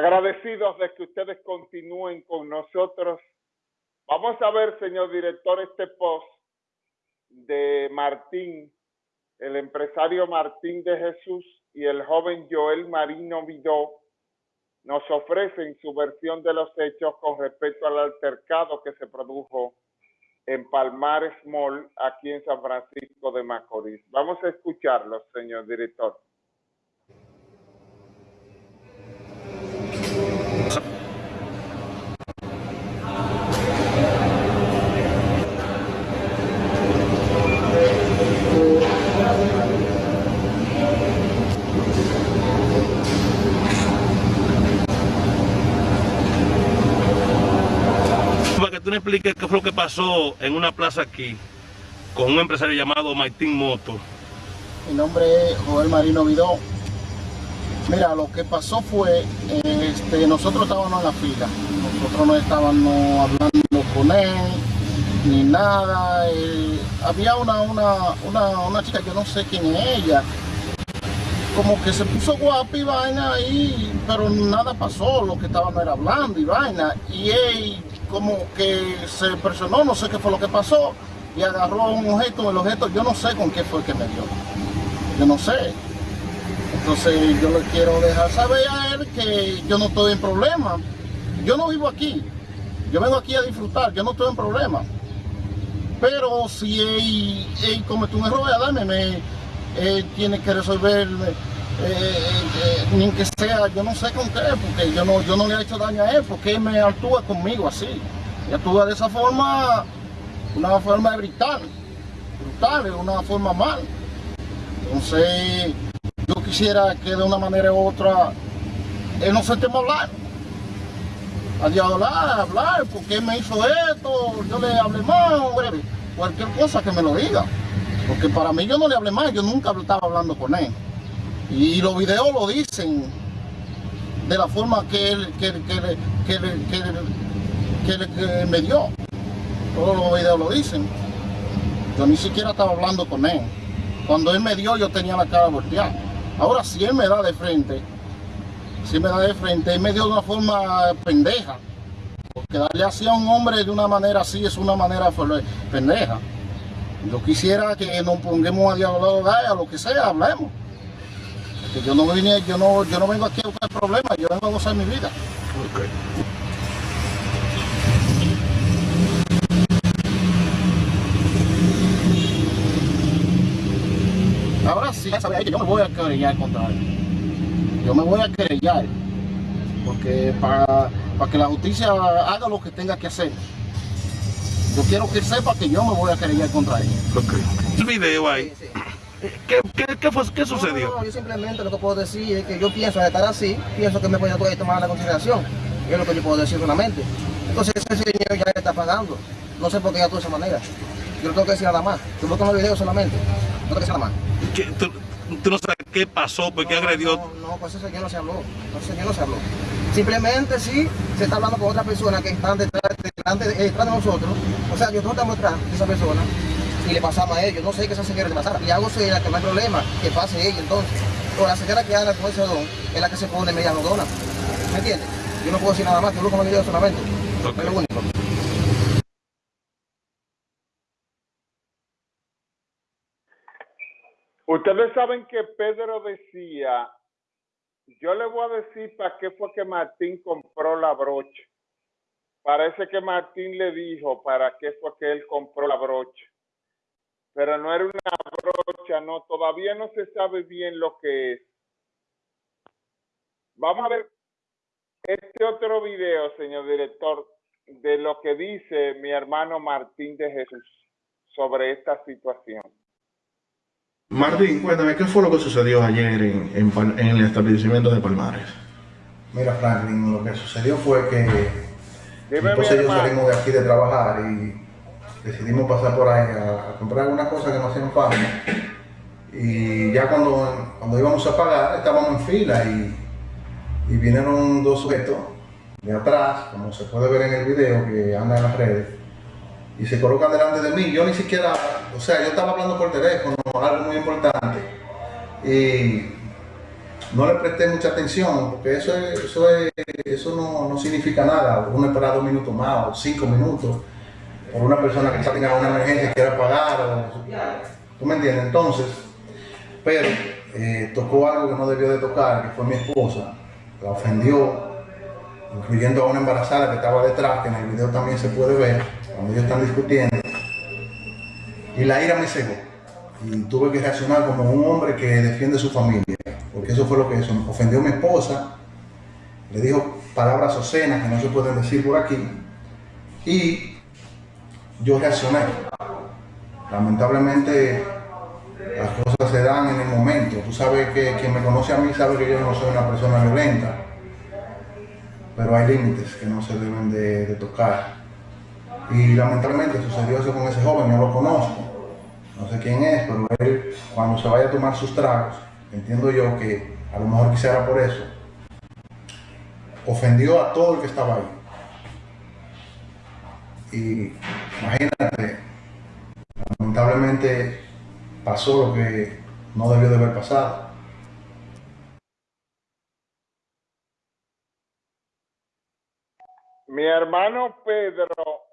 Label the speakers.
Speaker 1: Agradecidos de que ustedes continúen con nosotros. Vamos a ver, señor director, este post de Martín, el empresario Martín de Jesús y el joven Joel Marino Vidó nos ofrecen su versión de los hechos con respecto al altercado que se produjo en Palmares Mall, aquí en San Francisco de Macorís. Vamos a escucharlo, señor director.
Speaker 2: Tú me expliques qué fue lo que pasó en una plaza aquí con un empresario llamado Martín Moto.
Speaker 3: Mi nombre es Joel Marino Vidó. Mira, lo que pasó fue, este, nosotros estábamos en la fila, nosotros no estábamos hablando con él, ni nada. Eh, había una, una, una, una chica, yo no sé quién es ella, como que se puso guapa y vaina ahí, pero nada pasó, lo que estaban era hablando y vaina. Y él como que se presionó, no sé qué fue lo que pasó, y agarró un objeto, el objeto yo no sé con qué fue que me dio. Yo no sé. Entonces yo le quiero dejar saber a él que yo no estoy en problema. Yo no vivo aquí. Yo vengo aquí a disfrutar, yo no estoy en problema. Pero si él, él comete un error, dame, él tiene que resolver eh, eh, ni que sea, yo no sé con qué, porque yo no, yo no le he hecho daño a él, porque él me actúa conmigo así. Y actúa de esa forma, una forma brutal, brutal, una forma mal. Entonces, yo quisiera que de una manera u otra, él no se teme hablar. A hablar, hablar, porque él me hizo esto, yo le hablé más, cualquier cosa que me lo diga. Porque para mí yo no le hablé más, yo nunca estaba hablando con él. Y los videos lo dicen de la forma que él, que, me dio. Todos los videos lo dicen. Yo ni siquiera estaba hablando con él. Cuando él me dio yo tenía la cara volteada. Ahora si él me da de frente, si me da de frente, él me dio de una forma pendeja. Porque darle así a un hombre de una manera así es una manera pendeja. Yo quisiera que nos pongamos a dialogar, a lo que sea, hablemos yo no vine, yo no, yo no vengo aquí a buscar problemas, yo vengo a gozar mi vida. Ahora sí, que yo me voy a querellar contra él. Yo me voy a querellar. Porque para, para que la justicia haga lo que tenga que hacer. Yo quiero que sepa que yo me voy a querellar contra él.
Speaker 2: El video ahí. ¿Qué, qué, qué, fue, qué sucedió?
Speaker 4: No, yo simplemente lo que puedo decir es que yo pienso estar así, pienso que me voy a tomar la consideración. Es lo que yo puedo decir solamente. Entonces ese señor ya está pagando. No sé por qué actúa de esa manera. Yo no tengo que decir nada más. Yo voy con el video solamente. No tengo que decir nada más.
Speaker 2: Tú, no sabes qué pasó? ¿Por qué agredió?
Speaker 4: No, no, pues ese señor no se habló. Ese señor no se habló. Simplemente sí se está hablando con otra persona que están detrás, detrás de nosotros. O sea, yo no estamos detrás de esa persona y le pasamos a ellos. No sé qué esa señora le pasara. Y hago señora que no hay problema, que pase ella entonces. O la señora que anda con ese don es la que se pone media rodona. ¿Me entiendes? Yo no puedo decir nada más, yo lo el video solamente. Es lo único.
Speaker 1: Ustedes saben que Pedro decía, yo le voy a decir para qué fue que Martín compró la brocha. Parece que Martín le dijo para qué fue que él compró la brocha pero no era una brocha, no, todavía no se sabe bien lo que es. Vamos a ver este otro video, señor director, de lo que dice mi hermano Martín de Jesús sobre esta situación.
Speaker 5: Martín, cuéntame, ¿qué fue lo que sucedió ayer en, en, el establecimiento de Palmares?
Speaker 6: Mira, Franklin, lo que sucedió fue que entonces yo salimos de aquí de trabajar y decidimos pasar por ahí a, comprar algunas cosas que nos hacían falta. Y ya cuando, cuando íbamos a pagar, estábamos en fila y, y vinieron dos sujetos de atrás, como se puede ver en el video que anda en las redes, y se colocan delante de mí. Yo ni siquiera, o sea, yo estaba hablando por teléfono, algo muy importante. Y no le presté mucha atención, porque eso, eso, eso no, no, significa nada. Uno espera dos minutos más o cinco minutos por una persona que quizá tenga una emergencia y quiera pagar. O, ¿Tú me entiendes? Entonces, pero eh, tocó algo que no debió de tocar, que fue mi esposa. La ofendió, incluyendo a una embarazada que estaba detrás, que en el video también se puede ver, cuando ellos están discutiendo. Y la ira me cegó. Y tuve que reaccionar como un hombre que defiende su familia porque eso fue lo que hizo. Ofendió a mi esposa, le dijo palabras obscenas que no se pueden decir por aquí, y yo reaccioné. Lamentablemente las cosas se dan en el momento. Tú sabes que quien me conoce a mí sabe que yo no soy una persona violenta, pero hay límites que no se deben de, tocar. Y lamentablemente sucedió eso con ese joven, no lo conozco, no sé quién es, pero él cuando se vaya a tomar sus tragos, entiendo yo que a lo mejor quisiera por eso, ofendió a todo el que estaba ahí. Y imagínate, lamentablemente pasó lo que no debió de haber pasado.
Speaker 1: Mi hermano Pedro